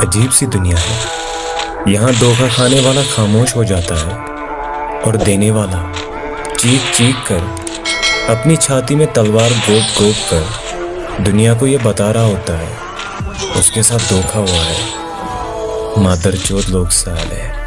अजीब सी दुनिया है। यहाँ धोखा खाने वाला खामोश हो जाता है और देने वाला चीख चीख कर अपनी छाती में तलवार गोप गोप कर दुनिया को ये बता रहा होता है, उसके साथ धोखा हुआ है। मादर चोत लोग साल है।